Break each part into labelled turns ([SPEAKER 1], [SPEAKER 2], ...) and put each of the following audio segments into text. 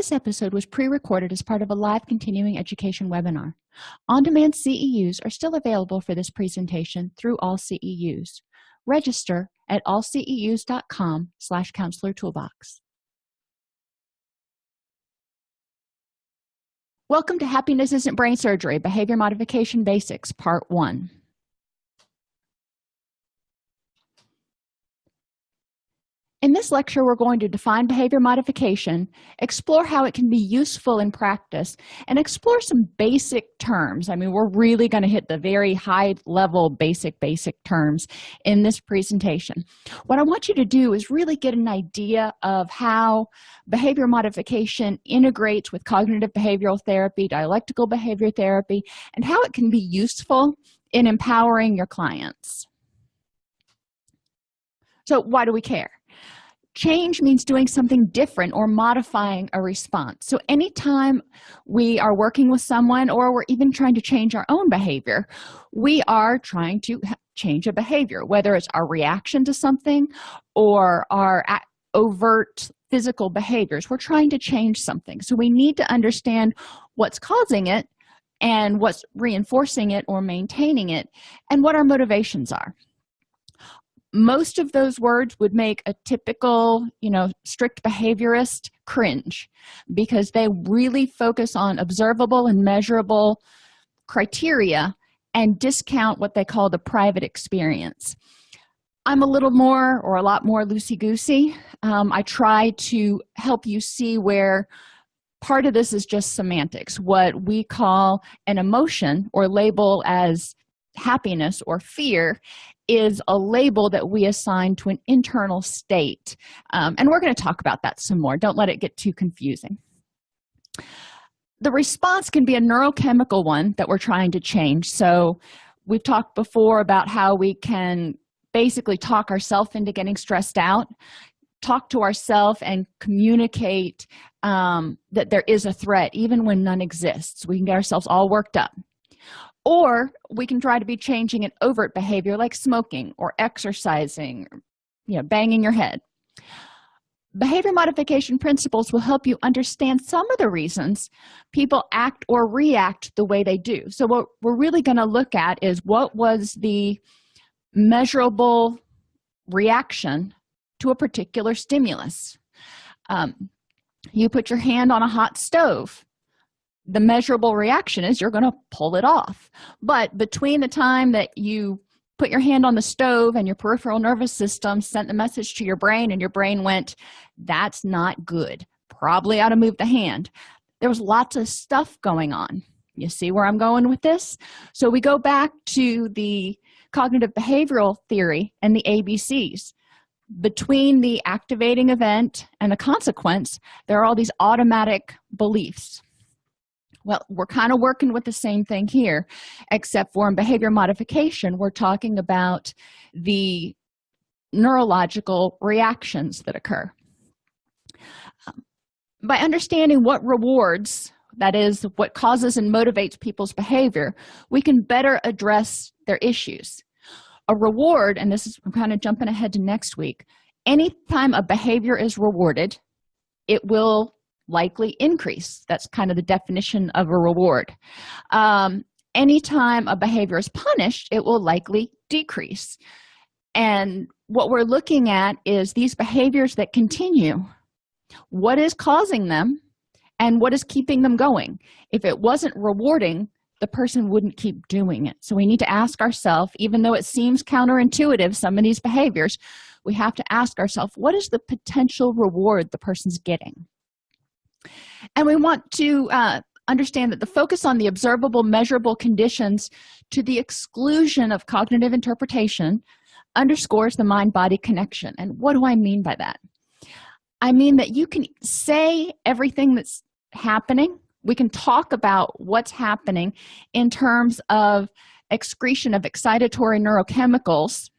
[SPEAKER 1] this episode was pre-recorded as part of a live continuing education webinar. On-demand ceus are still available for this presentation through all ceus register at allceus.com slash counselor toolbox. Welcome to happiness isn't brain surgery behavior modification basics part one in this lecture we're going to define behavior modification explore how it can be useful in practice and explore some basic terms. I mean we're really going to hit the very high level basic basic terms in this presentation. What i want you to do is really get an idea of how behavior modification integrates with cognitive behavioral therapy dialectical behavior therapy and how it can be useful in empowering your clients. So why do we care change means doing something different or modifying a response. So anytime we are working with someone or we're even trying to change our own behavior we are trying to change a behavior whether it's our reaction to something or our overt physical behaviors. We're trying to change something. So we need to understand what's causing it and what's reinforcing it or maintaining it and what our motivations are most of those words would make a typical you know strict behaviorist cringe because they really focus on observable and measurable criteria and discount what they call the private experience. I'm a little more or a lot more loosey-goosey. Um, i try to help you see where part of this is just semantics what we call an emotion or label as happiness or fear is a label that we assign to an internal state. Um, and we're going to talk about that some more. Don't let it get too confusing. The response can be a neurochemical one that we're trying to change. So we've talked before about how we can basically talk ourselves into getting stressed out talk to ourselves and communicate um, that there is a threat even when none exists. We can get ourselves all worked up or we can try to be changing an overt behavior like smoking or exercising you know banging your head. Behavior modification principles will help you understand some of the reasons people act or react the way they do. So what we're really going to look at is what was the measurable reaction to a particular stimulus. Um, you put your hand on a hot stove the measurable reaction is you're going to pull it off. But between the time that you put your hand on the stove and your peripheral nervous system sent the message to your brain and your brain went that's not good probably ought to move the hand. There was lots of stuff going on. You see where i'm going with this? So we go back to the cognitive behavioral theory and the abcs between the activating event and the consequence there are all these automatic beliefs well we're kind of working with the same thing here except for in behavior modification we're talking about the neurological reactions that occur. Um, by understanding what rewards that is what causes and motivates people's behavior we can better address their issues. A reward and this is i'm kind of jumping ahead to next week anytime a behavior is rewarded it will likely increase. That's kind of the definition of a reward. Um, anytime a behavior is punished it will likely decrease. And what we're looking at is these behaviors that continue. What is causing them and what is keeping them going? If it wasn't rewarding the person wouldn't keep doing it. So we need to ask ourselves even though it seems counterintuitive some of these behaviors we have to ask ourselves what is the potential reward the person's getting and we want to uh, understand that the focus on the observable measurable conditions to the exclusion of cognitive interpretation underscores the mind-body connection. And what do i mean by that? I mean that you can say everything that's happening. We can talk about what's happening in terms of excretion of excitatory neurochemicals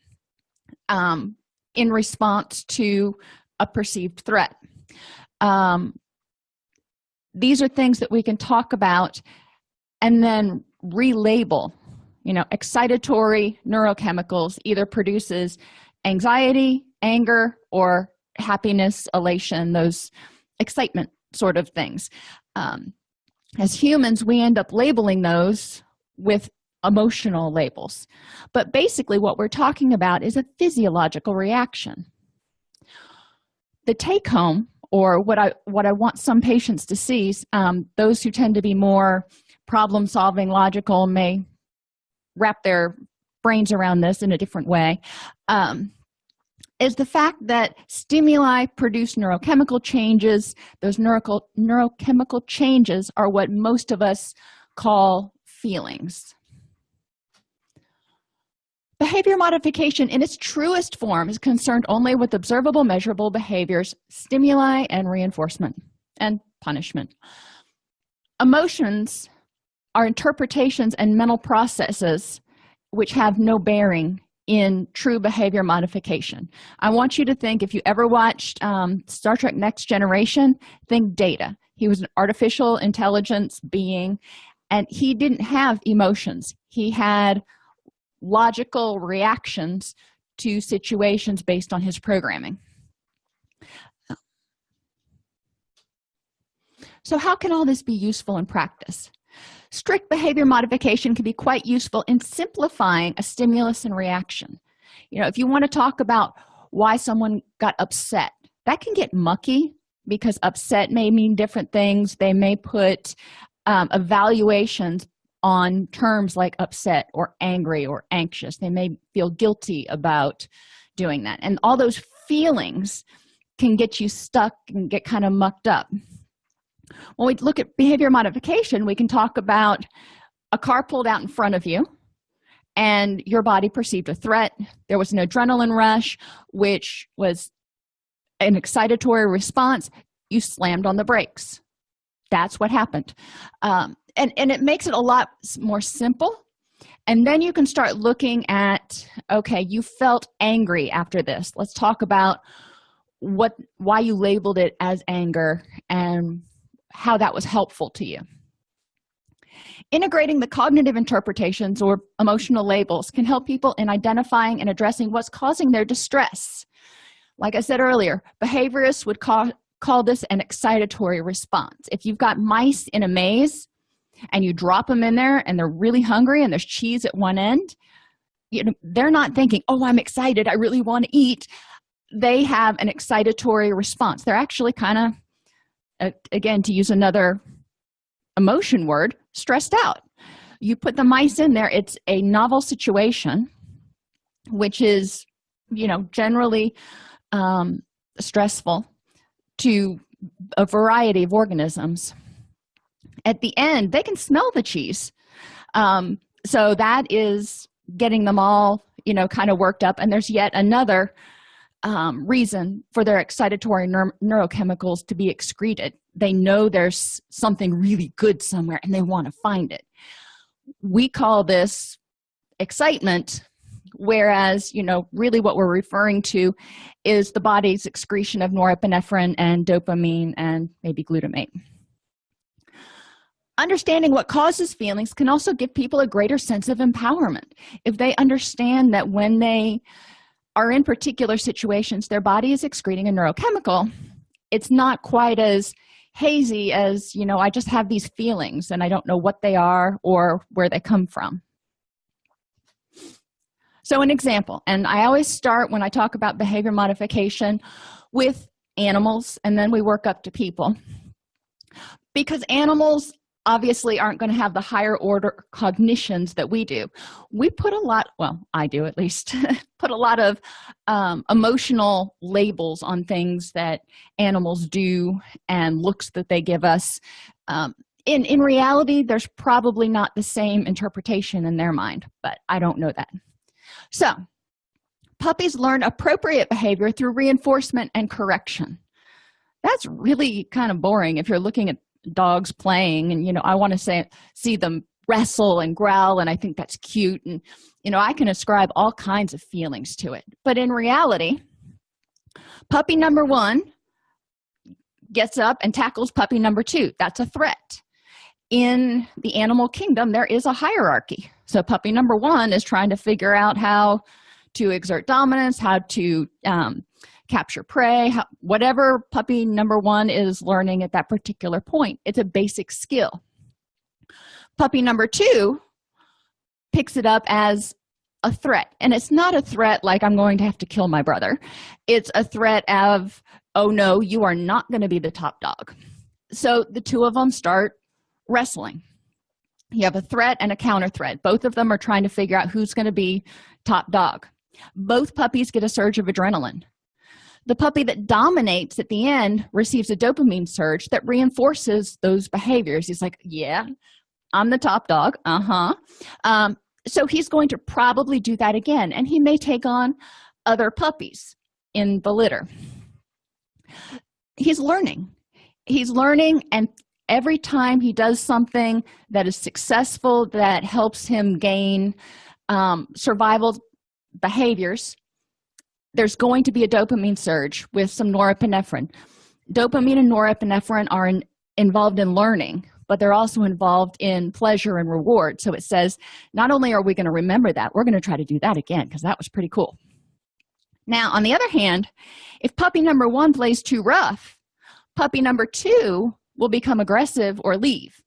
[SPEAKER 1] um, in response to a perceived threat. Um, these are things that we can talk about and then relabel you know excitatory neurochemicals either produces anxiety anger or happiness elation those excitement sort of things. Um, as humans we end up labeling those with emotional labels. But basically what we're talking about is a physiological reaction. The take home or what i what i want some patients to see um, those who tend to be more problem solving logical may wrap their brains around this in a different way. Um, is the fact that stimuli produce neurochemical changes. Those neuro neurochemical changes are what most of us call feelings behavior modification in its truest form is concerned only with observable measurable behaviors stimuli and reinforcement and punishment. Emotions are interpretations and mental processes which have no bearing in true behavior modification. I want you to think if you ever watched um, star trek next generation think data. He was an artificial intelligence being and he didn't have emotions. He had logical reactions to situations based on his programming. So how can all this be useful in practice? Strict behavior modification can be quite useful in simplifying a stimulus and reaction. You know if you want to talk about why someone got upset that can get mucky because upset may mean different things. They may put um, evaluations on terms like upset or angry or anxious. They may feel guilty about doing that. And all those feelings can get you stuck and get kind of mucked up. When we look at behavior modification we can talk about a car pulled out in front of you and your body perceived a threat. There was an adrenaline rush which was an excitatory response. You slammed on the brakes. That's what happened. Um, and and it makes it a lot more simple. And then you can start looking at okay you felt angry after this. Let's talk about what why you labeled it as anger and how that was helpful to you. Integrating the cognitive interpretations or emotional labels can help people in identifying and addressing what's causing their distress. Like i said earlier behaviorists would call call this an excitatory response. If you've got mice in a maze and you drop them in there and they're really hungry and there's cheese at one end you know they're not thinking oh i'm excited. I really want to eat. They have an excitatory response. They're actually kind of again to use another emotion word stressed out. You put the mice in there it's a novel situation which is you know generally um, stressful to a variety of organisms at the end they can smell the cheese. Um, so that is getting them all you know kind of worked up. And there's yet another um, reason for their excitatory neur neurochemicals to be excreted. They know there's something really good somewhere and they want to find it. We call this excitement whereas you know really what we're referring to is the body's excretion of norepinephrine and dopamine and maybe glutamate understanding what causes feelings can also give people a greater sense of empowerment. If they understand that when they are in particular situations their body is excreting a neurochemical it's not quite as hazy as you know i just have these feelings and i don't know what they are or where they come from. So an example and i always start when i talk about behavior modification with animals and then we work up to people. Because animals obviously aren't going to have the higher order cognitions that we do. We put a lot well i do at least put a lot of um, emotional labels on things that animals do and looks that they give us. Um, in in reality there's probably not the same interpretation in their mind but i don't know that. So puppies learn appropriate behavior through reinforcement and correction. That's really kind of boring if you're looking at dogs playing and you know i want to say see them wrestle and growl and i think that's cute and you know i can ascribe all kinds of feelings to it. But in reality puppy number one gets up and tackles puppy number two. That's a threat. In the animal kingdom there is a hierarchy. So puppy number one is trying to figure out how to exert dominance how to um, capture prey how, whatever puppy number one is learning at that particular point it's a basic skill. Puppy number two picks it up as a threat and it's not a threat like i'm going to have to kill my brother. It's a threat of oh no you are not going to be the top dog. So the two of them start wrestling. You have a threat and a counter threat. Both of them are trying to figure out who's going to be top dog. Both puppies get a surge of adrenaline the puppy that dominates at the end receives a dopamine surge that reinforces those behaviors. He's like yeah i'm the top dog. Uh-huh. Um, so he's going to probably do that again and he may take on other puppies in the litter. He's learning. He's learning and every time he does something that is successful that helps him gain um, survival behaviors there's going to be a dopamine surge with some norepinephrine. Dopamine and norepinephrine are in, involved in learning but they're also involved in pleasure and reward. So it says not only are we going to remember that we're going to try to do that again because that was pretty cool. Now on the other hand if puppy number one plays too rough puppy number two will become aggressive or leave.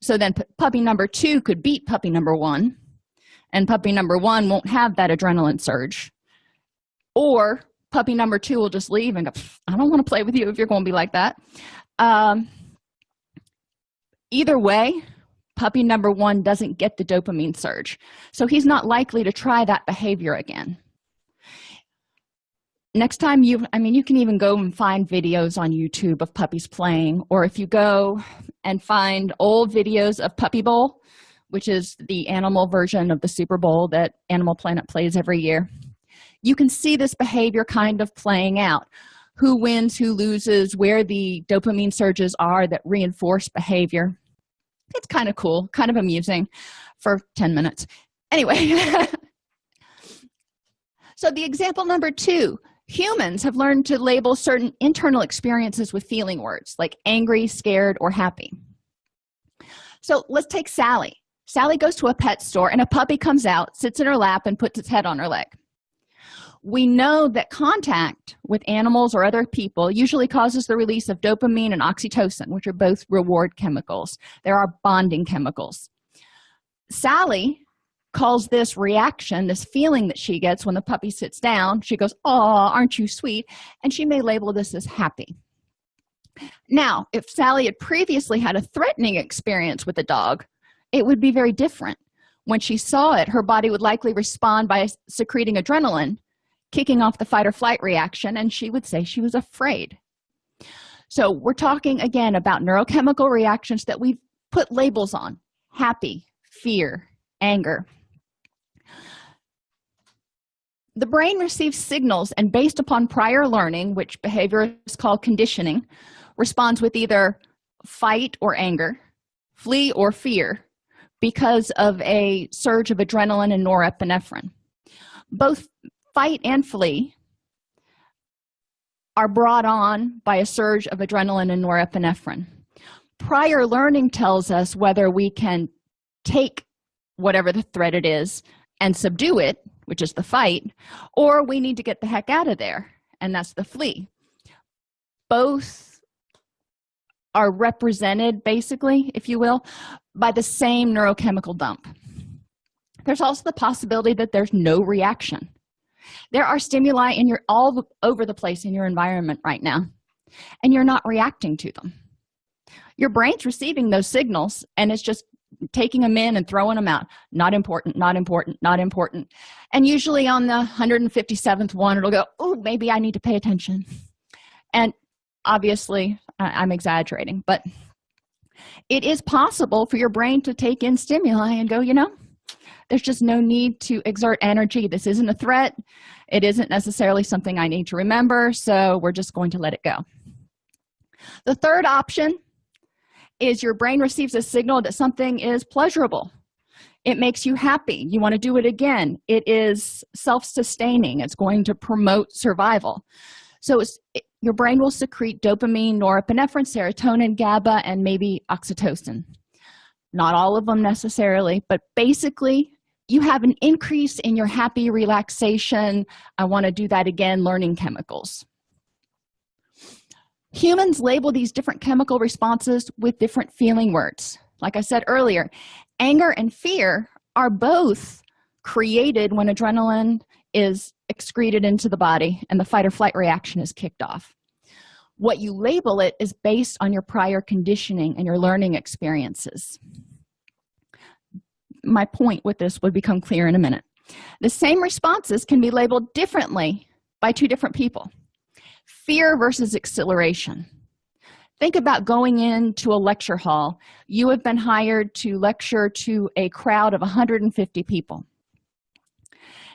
[SPEAKER 1] So then puppy number two could beat puppy number one and puppy number one won't have that adrenaline surge or puppy number two will just leave and go i don't want to play with you if you're going to be like that. Um, either way puppy number one doesn't get the dopamine surge. So he's not likely to try that behavior again. Next time you i mean you can even go and find videos on youtube of puppies playing or if you go and find old videos of puppy bowl which is the animal version of the super bowl that animal planet plays every year you can see this behavior kind of playing out. Who wins who loses where the dopamine surges are that reinforce behavior. It's kind of cool kind of amusing for 10 minutes. Anyway. So the example number two humans have learned to label certain internal experiences with feeling words like angry scared or happy. So let's take sally. Sally goes to a pet store and a puppy comes out sits in her lap and puts its head on her leg we know that contact with animals or other people usually causes the release of dopamine and oxytocin which are both reward chemicals. There are bonding chemicals. Sally calls this reaction this feeling that she gets when the puppy sits down. She goes oh aren't you sweet? And she may label this as happy. Now if sally had previously had a threatening experience with a dog it would be very different. When she saw it her body would likely respond by secreting adrenaline kicking off the fight or flight reaction and she would say she was afraid. So we're talking again about neurochemical reactions that we've put labels on happy fear anger. The brain receives signals and based upon prior learning which behavior call conditioning responds with either fight or anger flee or fear because of a surge of adrenaline and norepinephrine. Both fight and flee are brought on by a surge of adrenaline and norepinephrine. Prior learning tells us whether we can take whatever the threat it is and subdue it which is the fight or we need to get the heck out of there and that's the flee. Both are represented basically if you will by the same neurochemical dump. There's also the possibility that there's no reaction there are stimuli in your all over the place in your environment right now and you're not reacting to them. Your brain's receiving those signals and it's just taking them in and throwing them out. Not important not important not important. And usually on the 157th one it'll go oh maybe i need to pay attention. And obviously i'm exaggerating but it is possible for your brain to take in stimuli and go you know there's just no need to exert energy. This isn't a threat. It isn't necessarily something i need to remember so we're just going to let it go. The third option is your brain receives a signal that something is pleasurable. It makes you happy. You want to do it again. It is self-sustaining. It's going to promote survival. So it, your brain will secrete dopamine norepinephrine serotonin gaba and maybe oxytocin not all of them necessarily but basically you have an increase in your happy relaxation. I want to do that again learning chemicals. Humans label these different chemical responses with different feeling words. Like i said earlier anger and fear are both created when adrenaline is excreted into the body and the fight or flight reaction is kicked off what you label it is based on your prior conditioning and your learning experiences. My point with this would become clear in a minute. The same responses can be labeled differently by two different people. Fear versus exhilaration. Think about going into a lecture hall. You have been hired to lecture to a crowd of 150 people.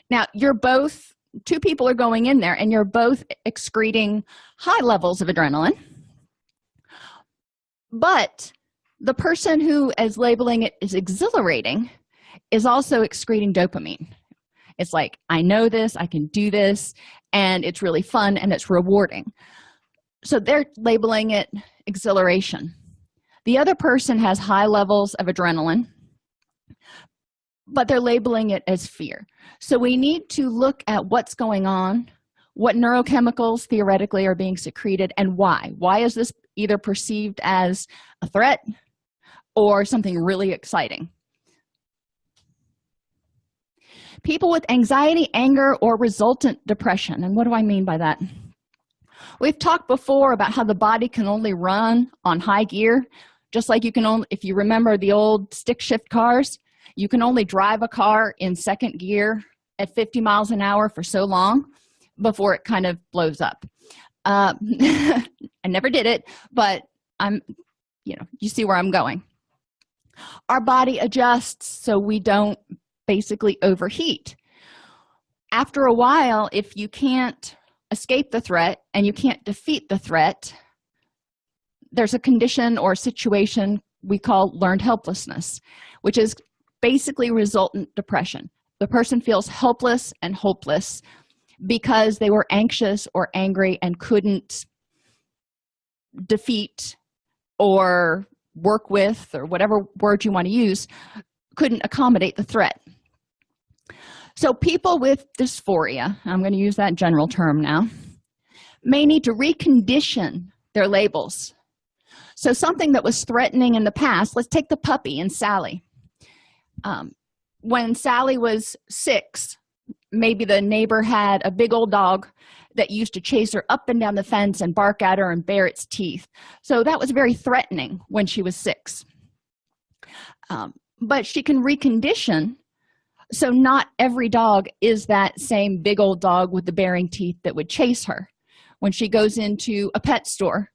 [SPEAKER 1] Now you're both two people are going in there and you're both excreting high levels of adrenaline. But the person who is labeling it is exhilarating is also excreting dopamine. It's like i know this i can do this and it's really fun and it's rewarding. So they're labeling it exhilaration. The other person has high levels of adrenaline but they're labeling it as fear. So we need to look at what's going on what neurochemicals theoretically are being secreted and why. Why is this either perceived as a threat or something really exciting? People with anxiety anger or resultant depression. And what do i mean by that? We've talked before about how the body can only run on high gear just like you can only if you remember the old stick shift cars you can only drive a car in second gear at 50 miles an hour for so long before it kind of blows up. Uh, i never did it but i'm you know you see where i'm going. Our body adjusts so we don't basically overheat. After a while if you can't escape the threat and you can't defeat the threat there's a condition or situation we call learned helplessness which is basically resultant depression. The person feels helpless and hopeless because they were anxious or angry and couldn't defeat or work with or whatever word you want to use couldn't accommodate the threat. So people with dysphoria i'm going to use that general term now may need to recondition their labels. So something that was threatening in the past let's take the puppy and sally um, when sally was six maybe the neighbor had a big old dog that used to chase her up and down the fence and bark at her and bare its teeth. So that was very threatening when she was six. Um, but she can recondition. So not every dog is that same big old dog with the baring teeth that would chase her when she goes into a pet store.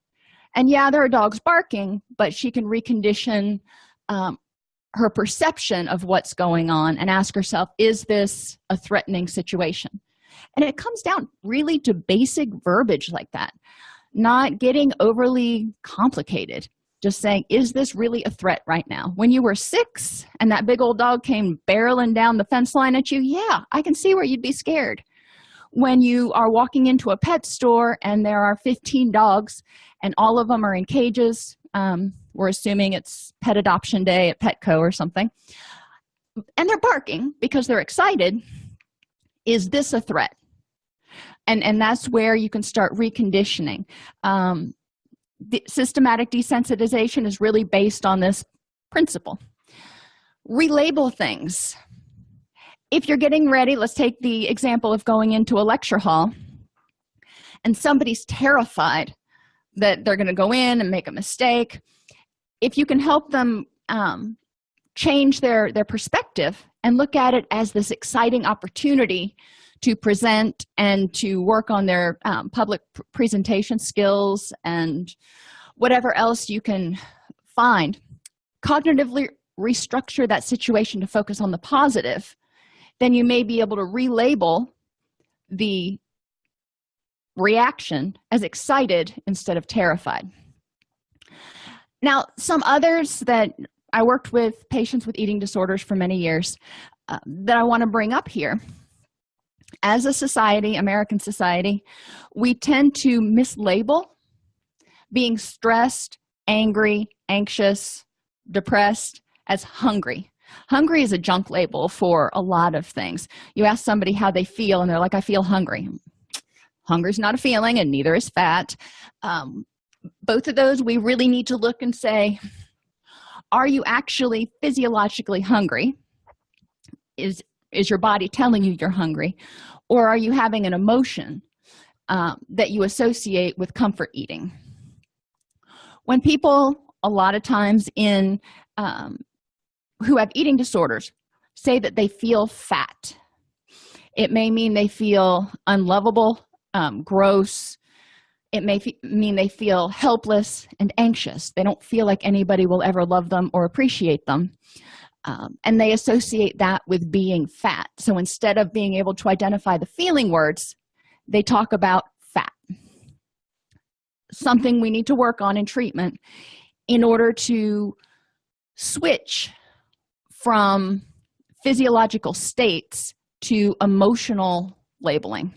[SPEAKER 1] And yeah there are dogs barking but she can recondition um, her perception of what's going on and ask herself is this a threatening situation? And it comes down really to basic verbiage like that not getting overly complicated just saying is this really a threat right now? When you were six and that big old dog came barreling down the fence line at you yeah i can see where you'd be scared. When you are walking into a pet store and there are 15 dogs and all of them are in cages um, we're assuming it's pet adoption day at petco or something. And they're barking because they're excited. Is this a threat? And and that's where you can start reconditioning. Um, the systematic desensitization is really based on this principle. Relabel things. If you're getting ready let's take the example of going into a lecture hall and somebody's terrified that they're going to go in and make a mistake if you can help them um, change their their perspective and look at it as this exciting opportunity to present and to work on their um, public presentation skills and whatever else you can find cognitively restructure that situation to focus on the positive then you may be able to relabel the reaction as excited instead of terrified now some others that i worked with patients with eating disorders for many years uh, that i want to bring up here. As a society american society we tend to mislabel being stressed angry anxious depressed as hungry. Hungry is a junk label for a lot of things. You ask somebody how they feel and they're like i feel hungry. Hunger is not a feeling and neither is fat. Um, both of those we really need to look and say are you actually physiologically hungry? Is is your body telling you you're hungry? Or are you having an emotion um, that you associate with comfort eating? When people a lot of times in um, who have eating disorders say that they feel fat. It may mean they feel unlovable um, gross it may mean they feel helpless and anxious. They don't feel like anybody will ever love them or appreciate them. Um, and they associate that with being fat. So instead of being able to identify the feeling words they talk about fat. Something we need to work on in treatment in order to switch from physiological states to emotional labeling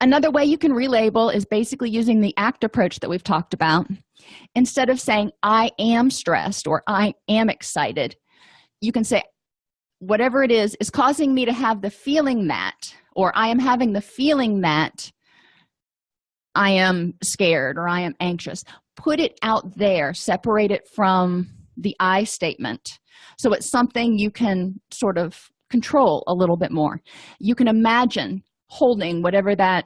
[SPEAKER 1] another way you can relabel is basically using the act approach that we've talked about. Instead of saying i am stressed or i am excited you can say whatever it is is causing me to have the feeling that or i am having the feeling that i am scared or i am anxious. Put it out there. Separate it from the i statement. So it's something you can sort of control a little bit more. You can imagine holding whatever that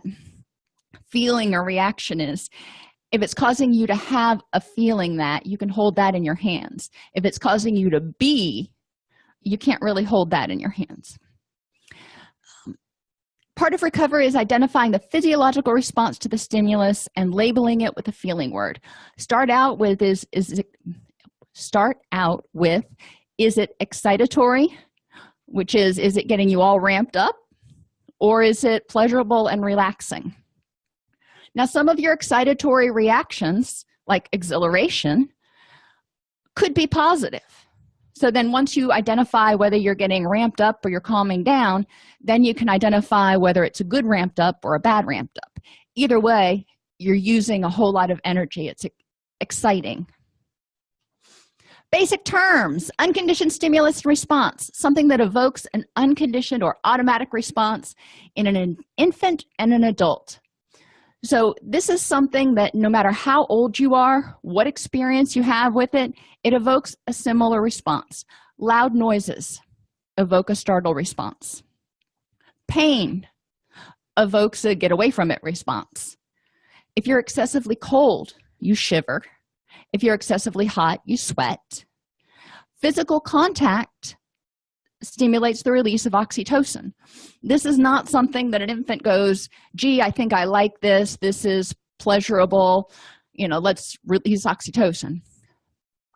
[SPEAKER 1] feeling or reaction is if it's causing you to have a feeling that you can hold that in your hands. If it's causing you to be you can't really hold that in your hands. Um, part of recovery is identifying the physiological response to the stimulus and labeling it with a feeling word. Start out with is is it start out with is it excitatory which is is it getting you all ramped up or is it pleasurable and relaxing? Now some of your excitatory reactions like exhilaration could be positive. So then once you identify whether you're getting ramped up or you're calming down then you can identify whether it's a good ramped up or a bad ramped up. Either way you're using a whole lot of energy. It's exciting basic terms unconditioned stimulus response something that evokes an unconditioned or automatic response in an infant and an adult. So this is something that no matter how old you are what experience you have with it it evokes a similar response. Loud noises evoke a startle response. Pain evokes a get away from it response. If you're excessively cold you shiver if you're excessively hot you sweat. Physical contact stimulates the release of oxytocin. This is not something that an infant goes gee i think i like this. This is pleasurable. You know let's release oxytocin.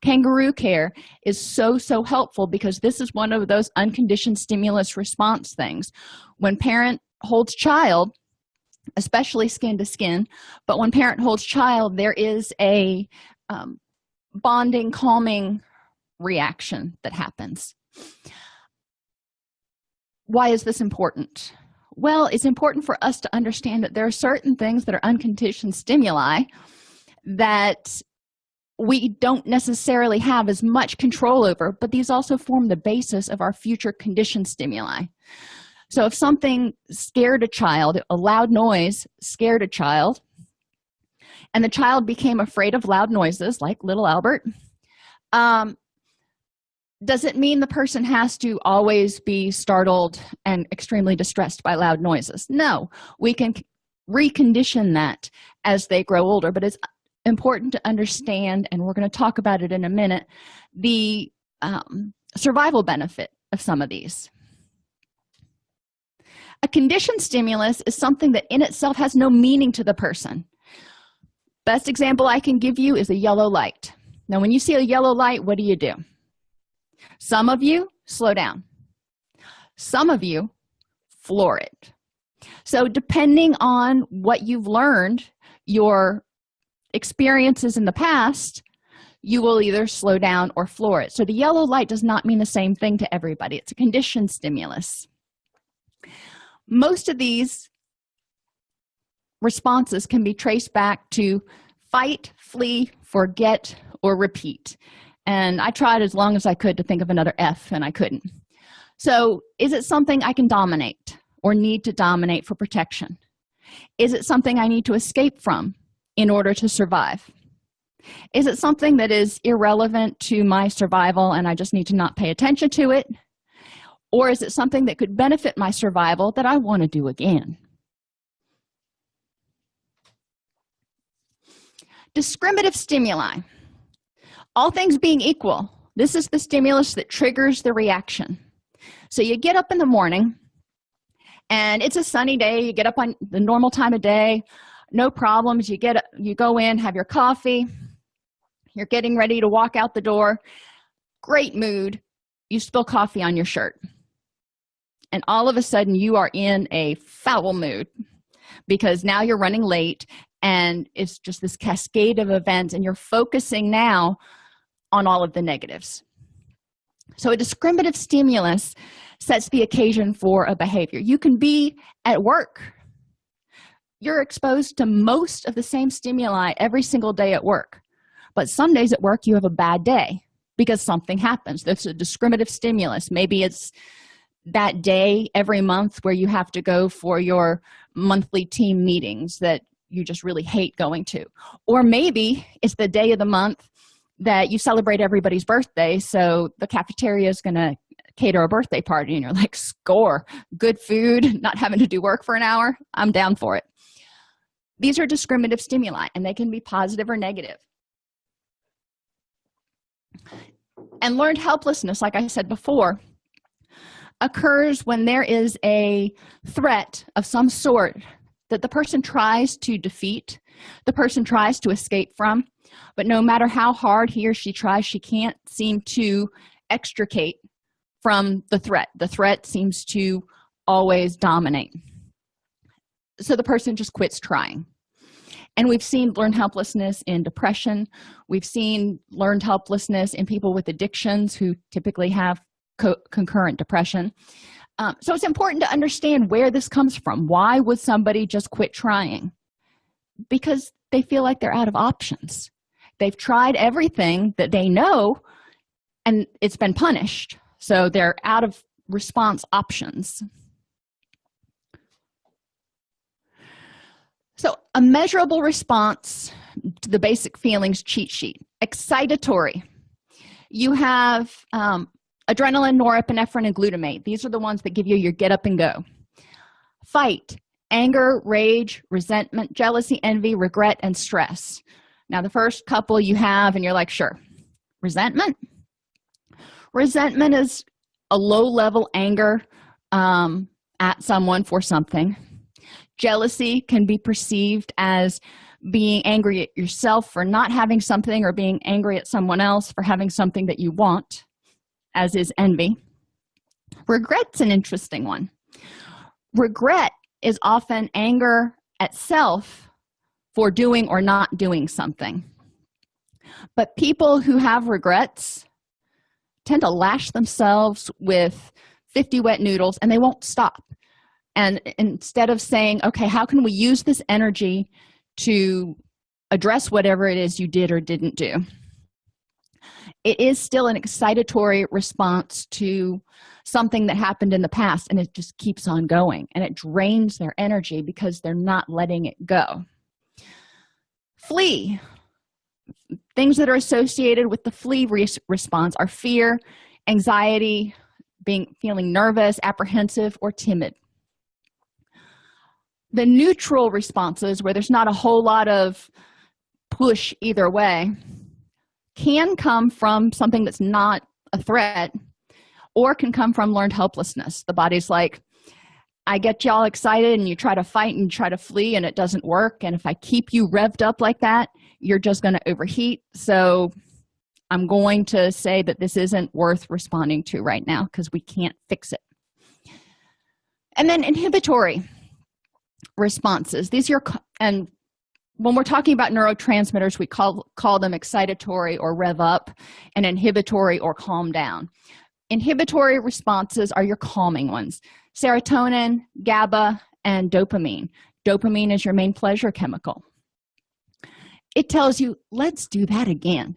[SPEAKER 1] Kangaroo care is so so helpful because this is one of those unconditioned stimulus response things. When parent holds child especially skin to skin but when parent holds child there is a um, bonding calming reaction that happens. Why is this important? Well it's important for us to understand that there are certain things that are unconditioned stimuli that we don't necessarily have as much control over but these also form the basis of our future conditioned stimuli. So if something scared a child a loud noise scared a child and the child became afraid of loud noises like little albert. Um, does it mean the person has to always be startled and extremely distressed by loud noises? No. We can recondition that as they grow older but it's important to understand and we're going to talk about it in a minute the um, survival benefit of some of these. A conditioned stimulus is something that in itself has no meaning to the person best example i can give you is a yellow light. Now when you see a yellow light what do you do? Some of you slow down. Some of you floor it. So depending on what you've learned your experiences in the past you will either slow down or floor it. So the yellow light does not mean the same thing to everybody. It's a conditioned stimulus. Most of these responses can be traced back to fight flee forget or repeat. And i tried as long as i could to think of another f and i couldn't. So is it something i can dominate or need to dominate for protection? Is it something i need to escape from in order to survive? Is it something that is irrelevant to my survival and i just need to not pay attention to it? Or is it something that could benefit my survival that i want to do again discriminative stimuli. All things being equal this is the stimulus that triggers the reaction. So you get up in the morning and it's a sunny day. You get up on the normal time of day. No problems. You get you go in have your coffee. You're getting ready to walk out the door. Great mood. You spill coffee on your shirt. And all of a sudden you are in a foul mood because now you're running late and it's just this cascade of events and you're focusing now on all of the negatives. So a discriminative stimulus sets the occasion for a behavior. You can be at work. You're exposed to most of the same stimuli every single day at work. But some days at work you have a bad day because something happens. There's a discriminative stimulus. Maybe it's that day every month where you have to go for your monthly team meetings that you just really hate going to. Or maybe it's the day of the month that you celebrate everybody's birthday so the cafeteria is to cater a birthday party and you're like score. Good food not having to do work for an hour. I'm down for it. These are discriminative stimuli and they can be positive or negative. And learned helplessness like i said before occurs when there is a threat of some sort that the person tries to defeat the person tries to escape from but no matter how hard he or she tries she can't seem to extricate from the threat. The threat seems to always dominate. So the person just quits trying. And we've seen learned helplessness in depression. We've seen learned helplessness in people with addictions who typically have co concurrent depression um, so it's important to understand where this comes from. Why would somebody just quit trying? Because they feel like they're out of options. They've tried everything that they know and it's been punished. So they're out of response options. So a measurable response to the basic feelings cheat sheet. Excitatory. You have um, adrenaline norepinephrine and glutamate. These are the ones that give you your get up and go. Fight. Anger rage resentment jealousy envy regret and stress. Now the first couple you have and you're like sure. Resentment. Resentment is a low level anger um, at someone for something. Jealousy can be perceived as being angry at yourself for not having something or being angry at someone else for having something that you want as is envy. Regret's an interesting one. Regret is often anger at self for doing or not doing something. But people who have regrets tend to lash themselves with 50 wet noodles and they won't stop. And instead of saying okay how can we use this energy to address whatever it is you did or didn't do it is still an excitatory response to something that happened in the past and it just keeps on going and it drains their energy because they're not letting it go. Flee. Things that are associated with the flee response are fear anxiety being feeling nervous apprehensive or timid. The neutral responses where there's not a whole lot of push either way can come from something that's not a threat or can come from learned helplessness. The body's like i get y'all excited and you try to fight and try to flee and it doesn't work. And if i keep you revved up like that you're just going to overheat. So i'm going to say that this isn't worth responding to right now because we can't fix it. And then inhibitory responses. These are and when we're talking about neurotransmitters we call call them excitatory or rev up and inhibitory or calm down. Inhibitory responses are your calming ones. Serotonin gaba and dopamine. Dopamine is your main pleasure chemical. It tells you let's do that again.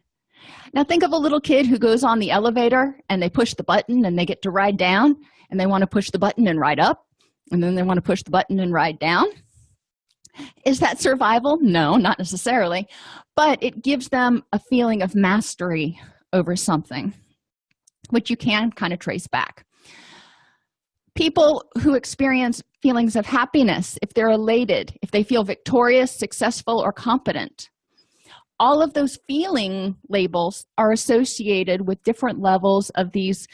[SPEAKER 1] Now think of a little kid who goes on the elevator and they push the button and they get to ride down and they want to push the button and ride up and then they want to push the button and ride down is that survival? No not necessarily. But it gives them a feeling of mastery over something which you can kind of trace back. People who experience feelings of happiness if they're elated if they feel victorious successful or competent all of those feeling labels are associated with different levels of these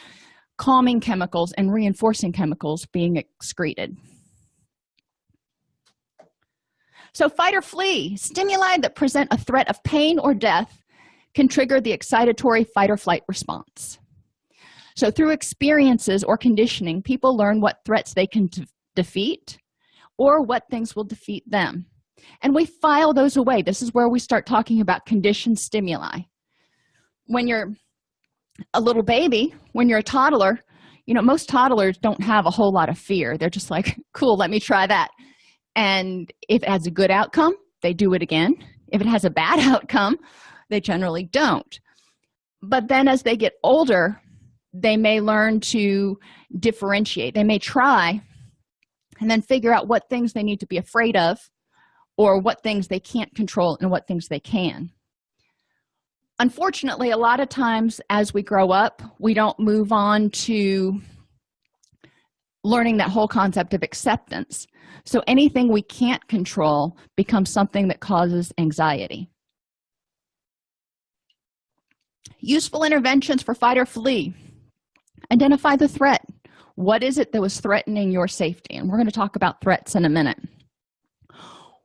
[SPEAKER 1] calming chemicals and reinforcing chemicals being excreted so fight or flee. Stimuli that present a threat of pain or death can trigger the excitatory fight or flight response. So through experiences or conditioning people learn what threats they can defeat or what things will defeat them. And we file those away. This is where we start talking about conditioned stimuli. When you're a little baby when you're a toddler you know most toddlers don't have a whole lot of fear. They're just like cool let me try that and if it has a good outcome they do it again. If it has a bad outcome they generally don't. But then as they get older they may learn to differentiate. They may try and then figure out what things they need to be afraid of or what things they can't control and what things they can. Unfortunately a lot of times as we grow up we don't move on to learning that whole concept of acceptance. So anything we can't control becomes something that causes anxiety. Useful interventions for fight or flee. Identify the threat. What is it that was threatening your safety? And we're going to talk about threats in a minute.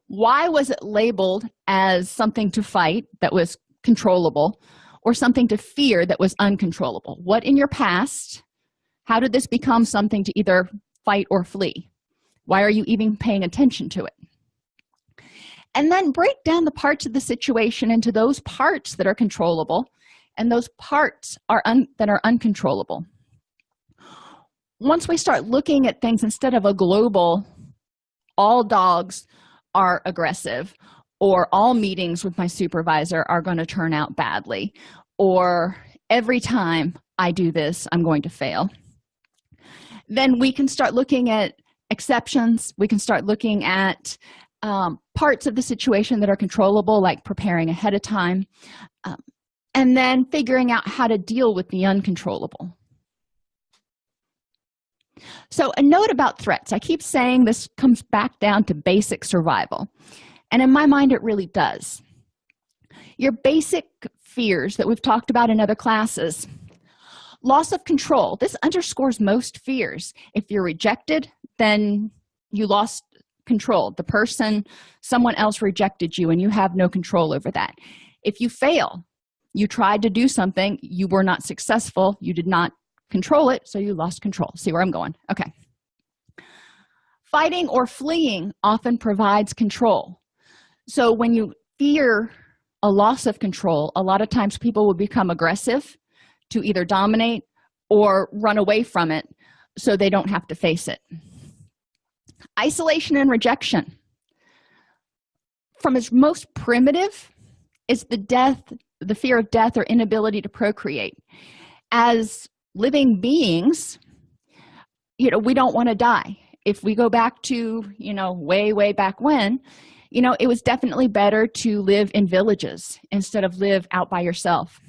[SPEAKER 1] Why was it labeled as something to fight that was controllable or something to fear that was uncontrollable? What in your past how did this become something to either fight or flee? Why are you even paying attention to it? And then break down the parts of the situation into those parts that are controllable and those parts are that are uncontrollable. Once we start looking at things instead of a global all dogs are aggressive or all meetings with my supervisor are going to turn out badly or every time i do this i'm going to fail then we can start looking at exceptions. We can start looking at um, parts of the situation that are controllable like preparing ahead of time um, and then figuring out how to deal with the uncontrollable. So a note about threats. I keep saying this comes back down to basic survival and in my mind it really does. Your basic fears that we've talked about in other classes loss of control. This underscores most fears. If you're rejected then you lost control. The person someone else rejected you and you have no control over that. If you fail you tried to do something you were not successful you did not control it so you lost control. See where i'm going? Okay. Fighting or fleeing often provides control. So when you fear a loss of control a lot of times people will become aggressive to either dominate or run away from it so they don't have to face it. Isolation and rejection. From its most primitive is the death the fear of death or inability to procreate. As living beings you know we don't want to die. If we go back to you know way way back when you know it was definitely better to live in villages instead of live out by yourself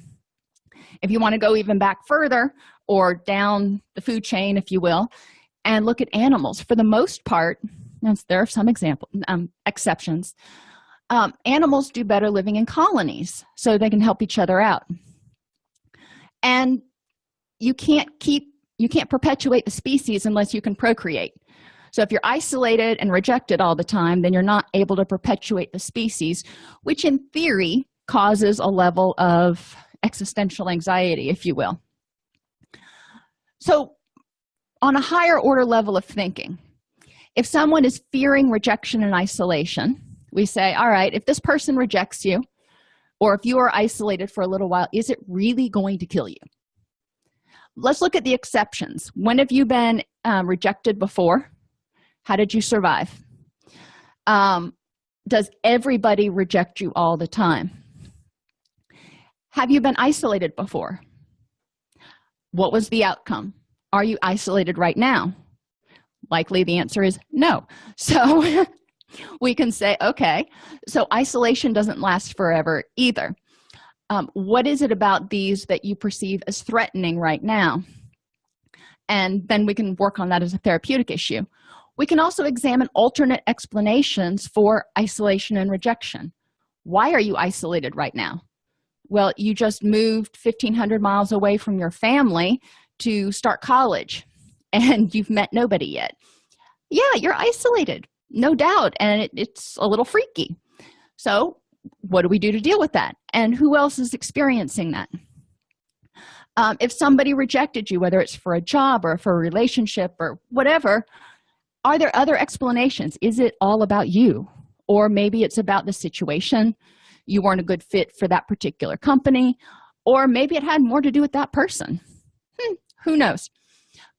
[SPEAKER 1] if you want to go even back further or down the food chain if you will and look at animals. For the most part there are some example um, exceptions um, animals do better living in colonies so they can help each other out. And you can't keep you can't perpetuate the species unless you can procreate. So if you're isolated and rejected all the time then you're not able to perpetuate the species which in theory causes a level of existential anxiety if you will. So on a higher order level of thinking if someone is fearing rejection and isolation we say all right if this person rejects you or if you are isolated for a little while is it really going to kill you? Let's look at the exceptions. When have you been um, rejected before? How did you survive? Um, does everybody reject you all the time have you been isolated before? What was the outcome? Are you isolated right now? Likely the answer is no. So we can say okay so isolation doesn't last forever either. Um, what is it about these that you perceive as threatening right now? And then we can work on that as a therapeutic issue. We can also examine alternate explanations for isolation and rejection. Why are you isolated right now well you just moved 1500 miles away from your family to start college and you've met nobody yet. Yeah you're isolated no doubt and it, it's a little freaky. So what do we do to deal with that? And who else is experiencing that? Um, if somebody rejected you whether it's for a job or for a relationship or whatever are there other explanations? Is it all about you? Or maybe it's about the situation you weren't a good fit for that particular company or maybe it had more to do with that person. Hmm, who knows?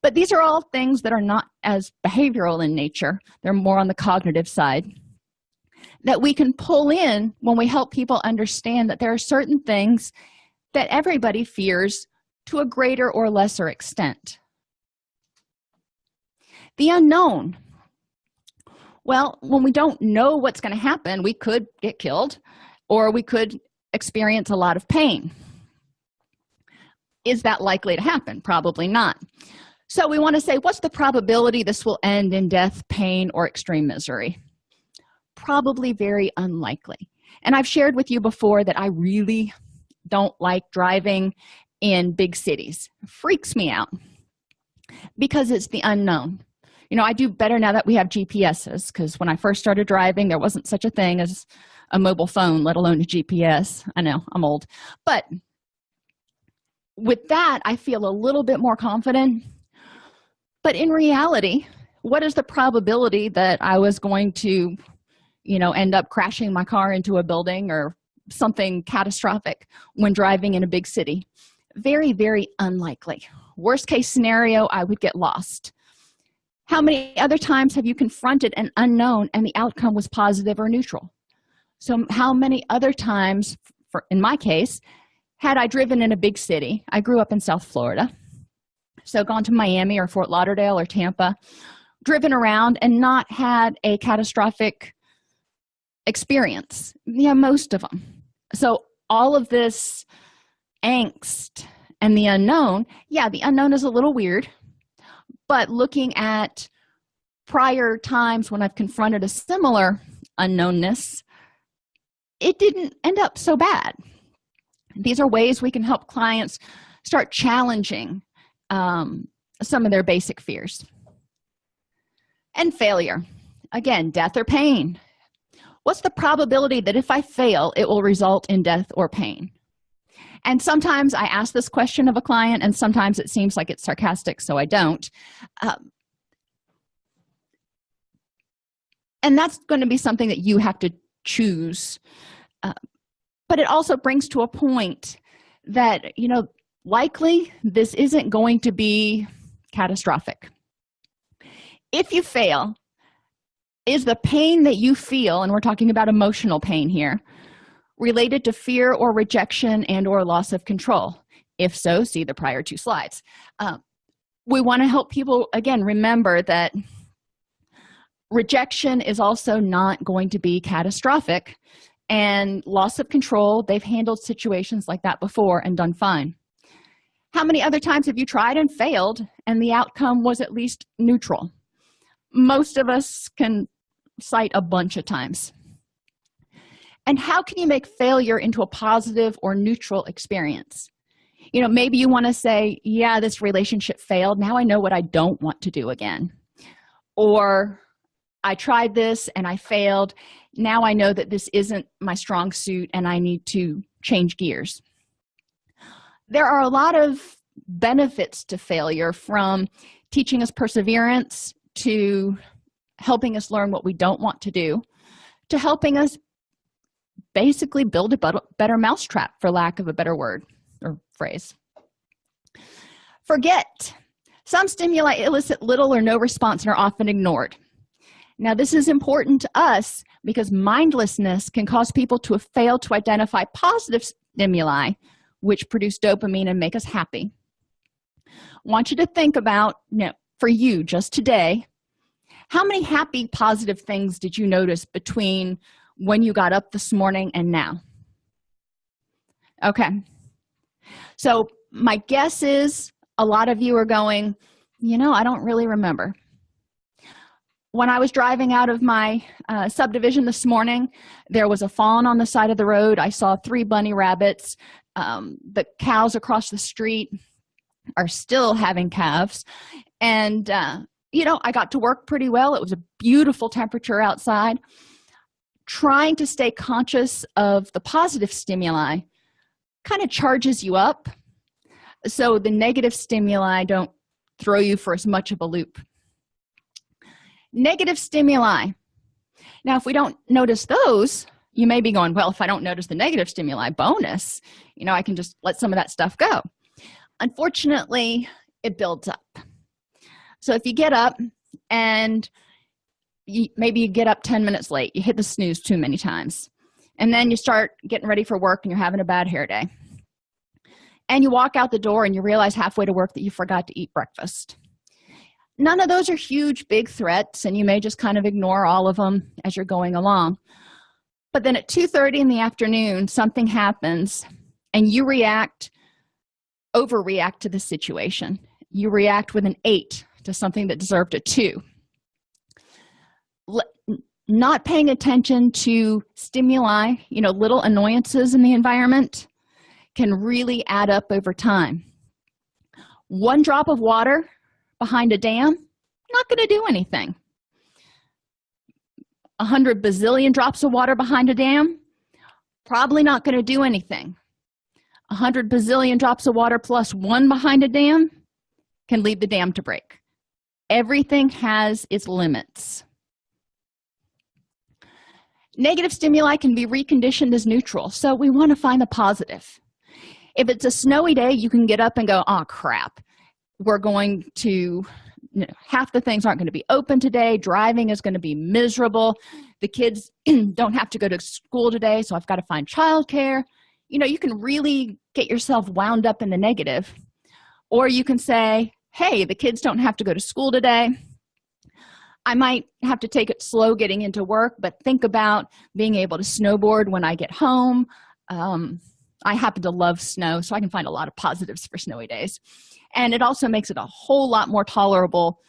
[SPEAKER 1] But these are all things that are not as behavioral in nature. They're more on the cognitive side that we can pull in when we help people understand that there are certain things that everybody fears to a greater or lesser extent. The unknown. Well when we don't know what's going to happen we could get killed or we could experience a lot of pain. Is that likely to happen? Probably not. So we want to say what's the probability this will end in death pain or extreme misery? Probably very unlikely. And i've shared with you before that i really don't like driving in big cities. It freaks me out because it's the unknown. You know i do better now that we have gps's because when i first started driving there wasn't such a thing as a mobile phone let alone a gps i know i'm old. But with that i feel a little bit more confident. But in reality what is the probability that i was going to you know end up crashing my car into a building or something catastrophic when driving in a big city? Very very unlikely. Worst case scenario i would get lost. How many other times have you confronted an unknown and the outcome was positive or neutral so how many other times for in my case had i driven in a big city? I grew up in south florida. So gone to miami or fort lauderdale or tampa driven around and not had a catastrophic experience. Yeah most of them so all of this angst and the unknown yeah the unknown is a little weird. But looking at prior times when i've confronted a similar unknownness it didn't end up so bad. These are ways we can help clients start challenging um, some of their basic fears. And failure. Again death or pain. What's the probability that if i fail it will result in death or pain? And sometimes i ask this question of a client and sometimes it seems like it's sarcastic so i don't. Um, and that's going to be something that you have to choose but it also brings to a point that you know likely this isn't going to be catastrophic. If you fail is the pain that you feel and we're talking about emotional pain here related to fear or rejection and or loss of control? If so see the prior two slides. Um, we want to help people again remember that rejection is also not going to be catastrophic and loss of control. They've handled situations like that before and done fine. How many other times have you tried and failed and the outcome was at least neutral? Most of us can cite a bunch of times. And how can you make failure into a positive or neutral experience? You know maybe you want to say yeah this relationship failed. Now i know what i don't want to do again. Or i tried this and i failed. Now i know that this isn't my strong suit and i need to change gears. There are a lot of benefits to failure from teaching us perseverance to helping us learn what we don't want to do to helping us basically build a better mousetrap for lack of a better word or phrase. Forget. Some stimuli elicit little or no response and are often ignored now this is important to us because mindlessness can cause people to fail to identify positive stimuli which produce dopamine and make us happy. I want you to think about you know for you just today how many happy positive things did you notice between when you got up this morning and now? Okay. So my guess is a lot of you are going you know i don't really remember when i was driving out of my uh, subdivision this morning there was a fawn on the side of the road. I saw three bunny rabbits. Um, the cows across the street are still having calves. And uh, you know i got to work pretty well. It was a beautiful temperature outside. Trying to stay conscious of the positive stimuli kind of charges you up. So the negative stimuli don't throw you for as much of a loop negative stimuli. Now if we don't notice those you may be going well if i don't notice the negative stimuli bonus. You know i can just let some of that stuff go. Unfortunately it builds up. So if you get up and you, maybe you get up 10 minutes late you hit the snooze too many times and then you start getting ready for work and you're having a bad hair day and you walk out the door and you realize halfway to work that you forgot to eat breakfast none of those are huge big threats and you may just kind of ignore all of them as you're going along. But then at 2 30 in the afternoon something happens and you react overreact to the situation. You react with an eight to something that deserved a two. Not paying attention to stimuli you know little annoyances in the environment can really add up over time. One drop of water behind a dam not going to do anything. A hundred bazillion drops of water behind a dam probably not going to do anything. A hundred bazillion drops of water plus one behind a dam can lead the dam to break. Everything has its limits. Negative stimuli can be reconditioned as neutral so we want to find the positive. If it's a snowy day you can get up and go oh crap we're going to you know, half the things aren't going to be open today. Driving is going to be miserable. The kids don't have to go to school today so i've got to find childcare. You know you can really get yourself wound up in the negative. Or you can say hey the kids don't have to go to school today. I might have to take it slow getting into work but think about being able to snowboard when i get home. Um, i happen to love snow so i can find a lot of positives for snowy days. And it also makes it a whole lot more tolerable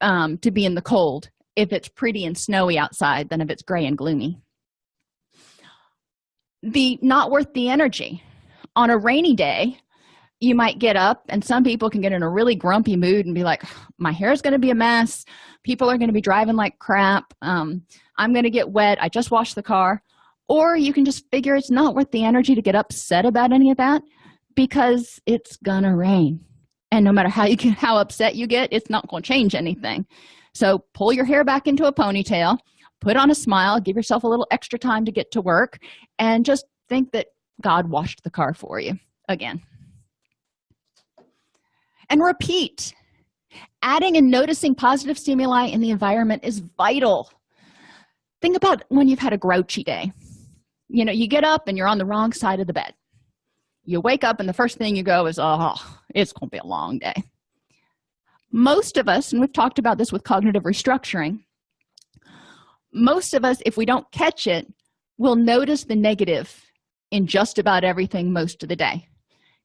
[SPEAKER 1] um, to be in the cold if it's pretty and snowy outside than if it's gray and gloomy. The not worth the energy. On a rainy day you might get up and some people can get in a really grumpy mood and be like my hair is going to be a mess. People are going to be driving like crap. Um, i'm going to get wet. I just washed the car or you can just figure it's not worth the energy to get upset about any of that because it's gonna rain. And no matter how you can how upset you get it's not going to change anything. So pull your hair back into a ponytail put on a smile give yourself a little extra time to get to work and just think that god washed the car for you again. And repeat. Adding and noticing positive stimuli in the environment is vital. Think about when you've had a grouchy day you know you get up and you're on the wrong side of the bed. You wake up and the first thing you go is oh it's gonna be a long day. Most of us and we've talked about this with cognitive restructuring most of us if we don't catch it will notice the negative in just about everything most of the day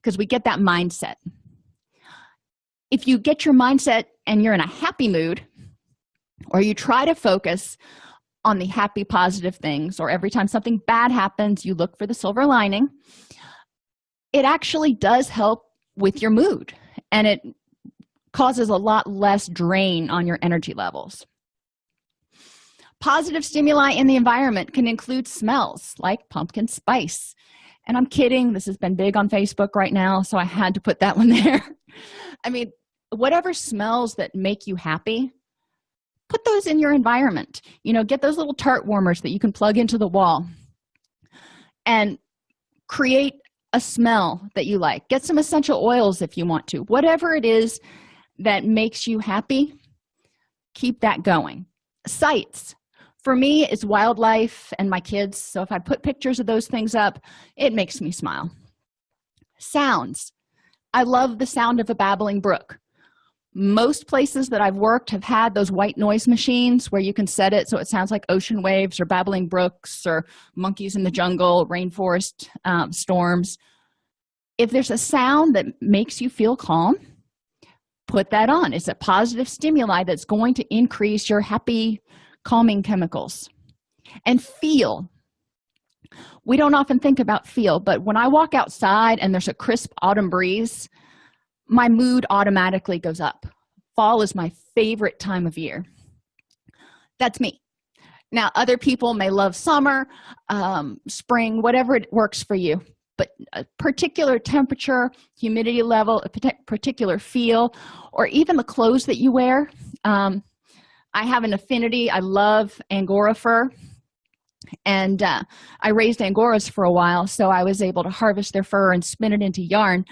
[SPEAKER 1] because we get that mindset. If you get your mindset and you're in a happy mood or you try to focus on the happy positive things or every time something bad happens you look for the silver lining. It actually does help with your mood and it causes a lot less drain on your energy levels. Positive stimuli in the environment can include smells like pumpkin spice. And i'm kidding this has been big on facebook right now so i had to put that one there. I mean whatever smells that make you happy put those in your environment. You know get those little tart warmers that you can plug into the wall and create a smell that you like. Get some essential oils if you want to. Whatever it is that makes you happy keep that going. Sights for me is wildlife and my kids. So if i put pictures of those things up it makes me smile. Sounds. I love the sound of a babbling brook most places that i've worked have had those white noise machines where you can set it so it sounds like ocean waves or babbling brooks or monkeys in the jungle rainforest um, storms. If there's a sound that makes you feel calm put that on. It's a positive stimuli that's going to increase your happy calming chemicals. And feel. We don't often think about feel but when i walk outside and there's a crisp autumn breeze my mood automatically goes up. Fall is my favorite time of year. That's me. Now other people may love summer um, spring whatever it works for you but a particular temperature humidity level a particular feel or even the clothes that you wear um, i have an affinity. I love angora fur and uh, i raised angoras for a while so i was able to harvest their fur and spin it into yarn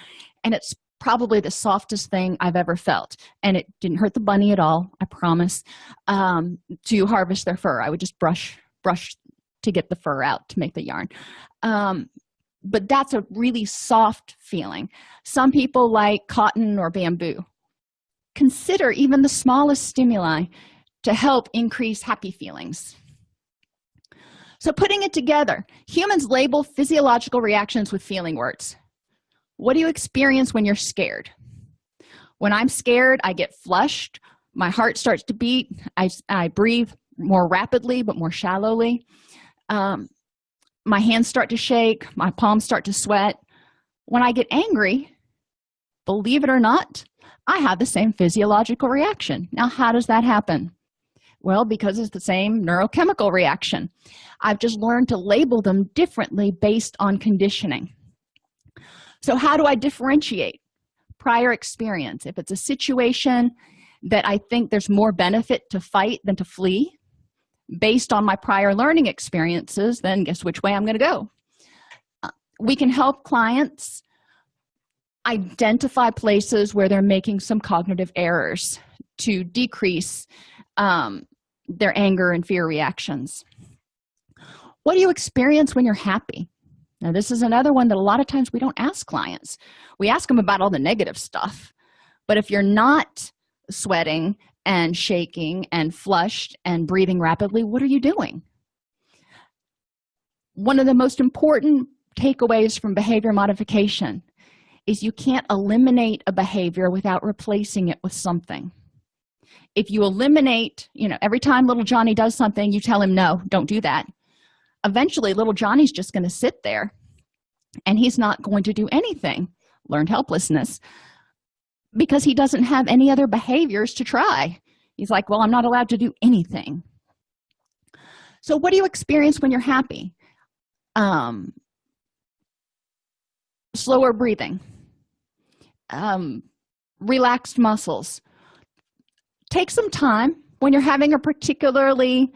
[SPEAKER 1] and it's probably the softest thing i've ever felt and it didn't hurt the bunny at all i promise. Um, to harvest their fur i would just brush brush to get the fur out to make the yarn. Um, but that's a really soft feeling. Some people like cotton or bamboo. Consider even the smallest stimuli to help increase happy feelings. So putting it together humans label physiological reactions with feeling words what do you experience when you're scared? When i'm scared i get flushed. My heart starts to beat. I, I breathe more rapidly but more shallowly. Um, my hands start to shake. My palms start to sweat. When i get angry believe it or not i have the same physiological reaction. Now how does that happen? Well because it's the same neurochemical reaction. I've just learned to label them differently based on conditioning so how do i differentiate prior experience? If it's a situation that i think there's more benefit to fight than to flee based on my prior learning experiences then guess which way i'm going to go? Uh, we can help clients identify places where they're making some cognitive errors to decrease um, their anger and fear reactions. What do you experience when you're happy now this is another one that a lot of times we don't ask clients. We ask them about all the negative stuff. But if you're not sweating and shaking and flushed and breathing rapidly what are you doing? One of the most important takeaways from behavior modification is you can't eliminate a behavior without replacing it with something. If you eliminate you know every time little johnny does something you tell him no don't do that eventually little johnny's just going to sit there and he's not going to do anything. Learned helplessness. Because he doesn't have any other behaviors to try. He's like well i'm not allowed to do anything. So what do you experience when you're happy? Um slower breathing. Um relaxed muscles. Take some time when you're having a particularly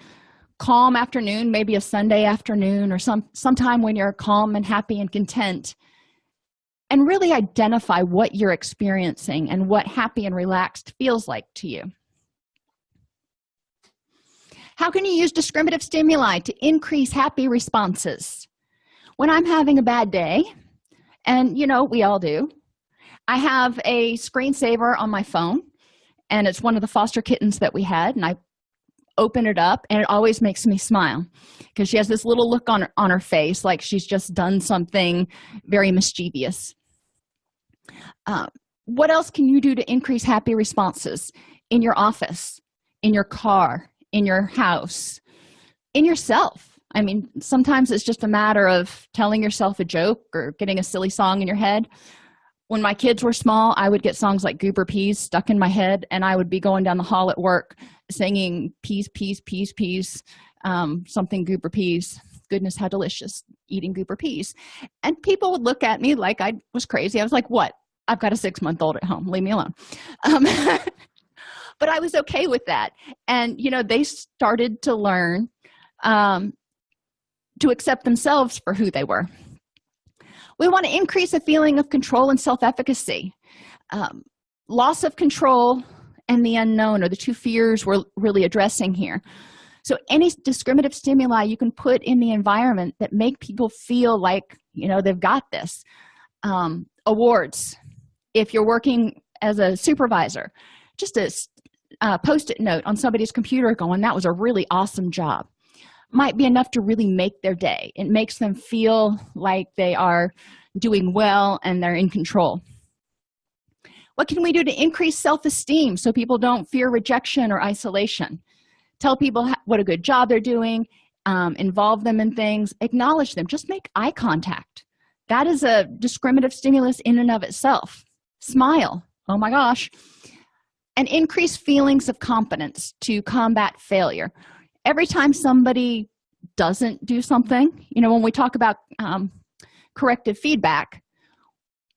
[SPEAKER 1] calm afternoon maybe a sunday afternoon or some sometime when you're calm and happy and content and really identify what you're experiencing and what happy and relaxed feels like to you. How can you use discriminative stimuli to increase happy responses? When i'm having a bad day and you know we all do i have a screensaver on my phone and it's one of the foster kittens that we had and i open it up and it always makes me smile because she has this little look on her, on her face like she's just done something very mischievous. Uh, what else can you do to increase happy responses in your office in your car in your house in yourself? I mean sometimes it's just a matter of telling yourself a joke or getting a silly song in your head when my kids were small i would get songs like goober peas stuck in my head and i would be going down the hall at work singing peas peas peas peas um, something goober peas. Goodness how delicious eating goober peas. And people would look at me like i was crazy. I was like what? I've got a six month old at home. Leave me alone. Um, but i was okay with that. And you know they started to learn um, to accept themselves for who they were we want to increase a feeling of control and self-efficacy. Um, loss of control and the unknown are the two fears we're really addressing here. So any discriminative stimuli you can put in the environment that make people feel like you know they've got this. Um, awards. If you're working as a supervisor just a, a post-it note on somebody's computer going that was a really awesome job might be enough to really make their day. It makes them feel like they are doing well and they're in control. What can we do to increase self-esteem so people don't fear rejection or isolation? Tell people what a good job they're doing um, involve them in things acknowledge them just make eye contact. That is a discriminative stimulus in and of itself. Smile oh my gosh. And increase feelings of competence to combat failure every time somebody doesn't do something you know when we talk about um, corrective feedback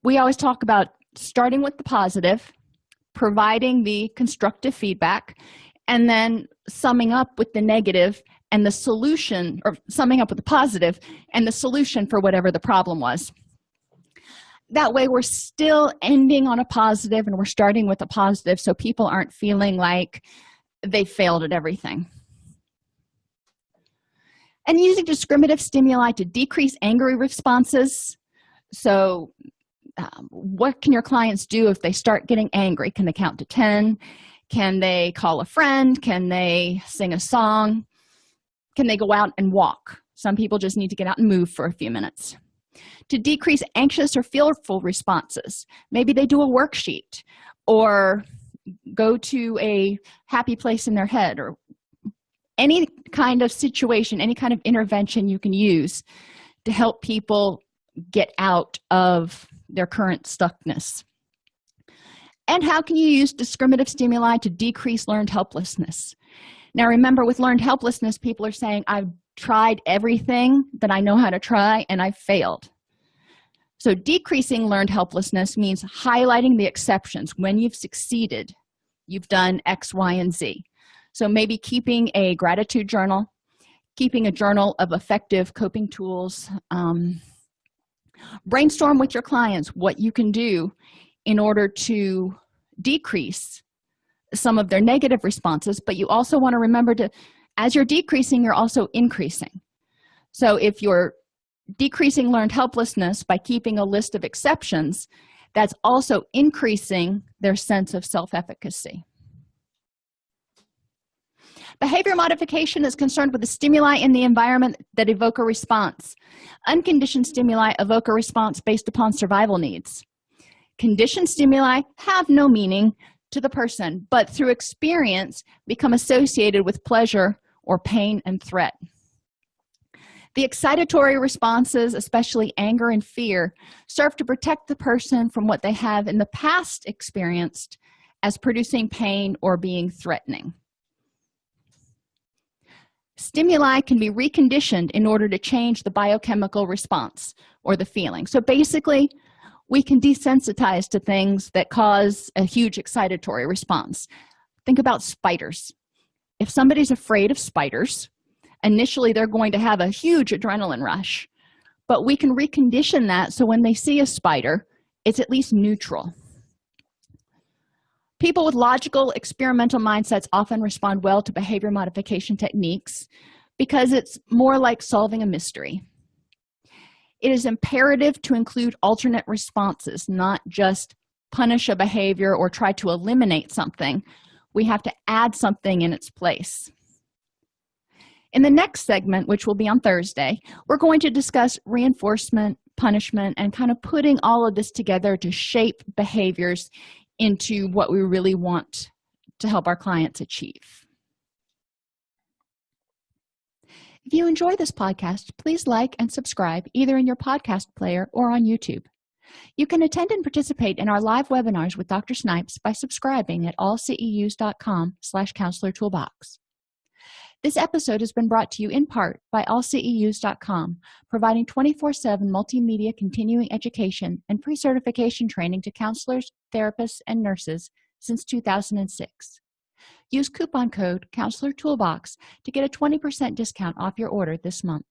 [SPEAKER 1] we always talk about starting with the positive providing the constructive feedback and then summing up with the negative and the solution or summing up with the positive and the solution for whatever the problem was. That way we're still ending on a positive and we're starting with a positive so people aren't feeling like they failed at everything and using discriminative stimuli to decrease angry responses. So um, what can your clients do if they start getting angry? Can they count to 10 can they call a friend? Can they sing a song? Can they go out and walk? Some people just need to get out and move for a few minutes. To decrease anxious or fearful responses maybe they do a worksheet or go to a happy place in their head or any kind of situation any kind of intervention you can use to help people get out of their current stuckness. And how can you use discriminative stimuli to decrease learned helplessness? Now remember with learned helplessness people are saying i've tried everything that i know how to try and i failed. So decreasing learned helplessness means highlighting the exceptions. When you've succeeded you've done x y and z so maybe keeping a gratitude journal keeping a journal of effective coping tools um, brainstorm with your clients what you can do in order to decrease some of their negative responses but you also want to remember to as you're decreasing you're also increasing. So if you're decreasing learned helplessness by keeping a list of exceptions that's also increasing their sense of self-efficacy behavior modification is concerned with the stimuli in the environment that evoke a response. Unconditioned stimuli evoke a response based upon survival needs. Conditioned stimuli have no meaning to the person but through experience become associated with pleasure or pain and threat. The excitatory responses especially anger and fear serve to protect the person from what they have in the past experienced as producing pain or being threatening stimuli can be reconditioned in order to change the biochemical response or the feeling. So basically we can desensitize to things that cause a huge excitatory response. Think about spiders. If somebody's afraid of spiders initially they're going to have a huge adrenaline rush but we can recondition that so when they see a spider it's at least neutral people with logical experimental mindsets often respond well to behavior modification techniques because it's more like solving a mystery. It is imperative to include alternate responses not just punish a behavior or try to eliminate something. We have to add something in its place. In the next segment which will be on thursday we're going to discuss reinforcement punishment and kind of putting all of this together to shape behaviors into what we really want to help our clients achieve. If you enjoy this podcast please like and subscribe either in your podcast player or on youtube. You can attend and participate in our live webinars with dr snipes by subscribing at allceus.com slash counselor toolbox this episode has been brought to you in part by allceus.com providing 24-7 multimedia continuing education and pre-certification training to counselors therapists and nurses since 2006 use coupon code counselor toolbox to get a 20 percent discount off your order this month